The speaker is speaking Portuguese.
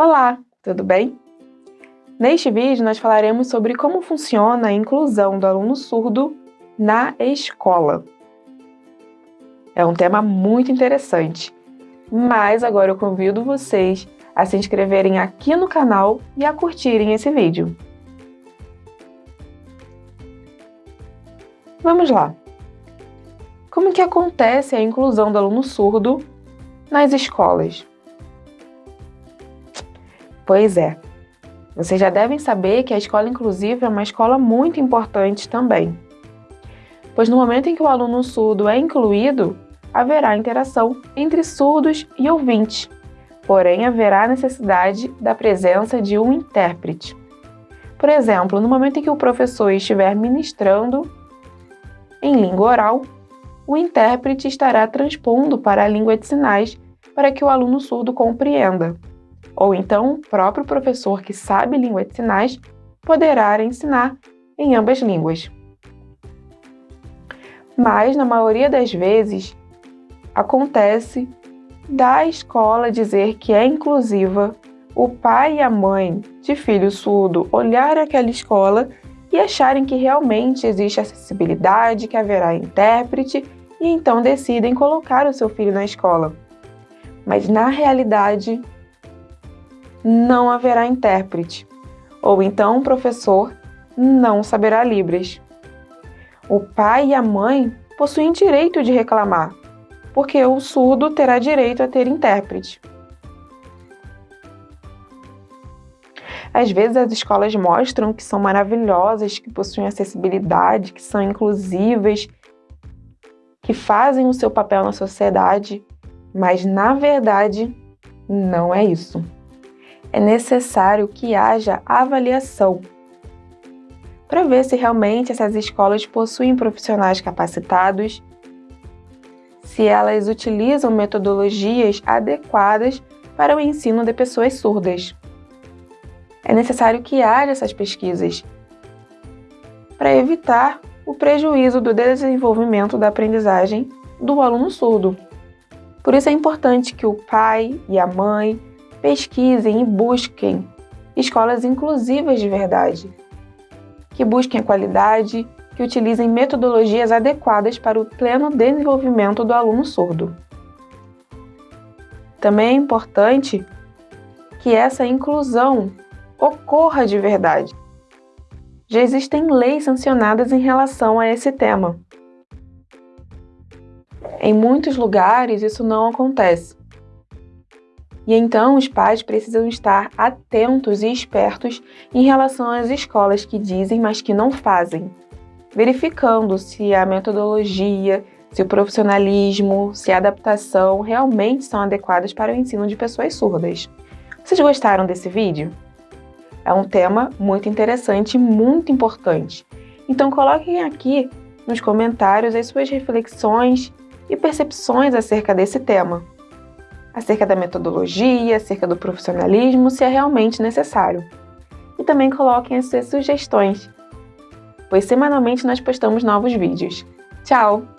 Olá, tudo bem? Neste vídeo nós falaremos sobre como funciona a inclusão do aluno surdo na escola. É um tema muito interessante, mas agora eu convido vocês a se inscreverem aqui no canal e a curtirem esse vídeo. Vamos lá! Como que acontece a inclusão do aluno surdo nas escolas? Pois é. Vocês já devem saber que a escola inclusiva é uma escola muito importante também. Pois no momento em que o aluno surdo é incluído, haverá interação entre surdos e ouvintes, porém haverá necessidade da presença de um intérprete. Por exemplo, no momento em que o professor estiver ministrando em língua oral, o intérprete estará transpondo para a língua de sinais para que o aluno surdo compreenda ou então o próprio professor que sabe língua de sinais poderá ensinar em ambas línguas. Mas, na maioria das vezes, acontece da escola dizer que é inclusiva, o pai e a mãe de filho surdo olharem aquela escola e acharem que realmente existe acessibilidade, que haverá intérprete e então decidem colocar o seu filho na escola. Mas na realidade, não haverá intérprete, ou então o professor não saberá Libras. O pai e a mãe possuem direito de reclamar, porque o surdo terá direito a ter intérprete. Às vezes as escolas mostram que são maravilhosas, que possuem acessibilidade, que são inclusivas, que fazem o seu papel na sociedade, mas na verdade não é isso é necessário que haja avaliação para ver se realmente essas escolas possuem profissionais capacitados, se elas utilizam metodologias adequadas para o ensino de pessoas surdas. É necessário que haja essas pesquisas para evitar o prejuízo do desenvolvimento da aprendizagem do aluno surdo. Por isso é importante que o pai e a mãe pesquisem e busquem escolas inclusivas de verdade, que busquem a qualidade, que utilizem metodologias adequadas para o pleno desenvolvimento do aluno surdo. Também é importante que essa inclusão ocorra de verdade. Já existem leis sancionadas em relação a esse tema. Em muitos lugares isso não acontece. E então os pais precisam estar atentos e espertos em relação às escolas que dizem, mas que não fazem, verificando se a metodologia, se o profissionalismo, se a adaptação realmente são adequadas para o ensino de pessoas surdas. Vocês gostaram desse vídeo? É um tema muito interessante e muito importante. Então coloquem aqui nos comentários as suas reflexões e percepções acerca desse tema acerca da metodologia, acerca do profissionalismo, se é realmente necessário. E também coloquem as suas sugestões, pois semanalmente nós postamos novos vídeos. Tchau!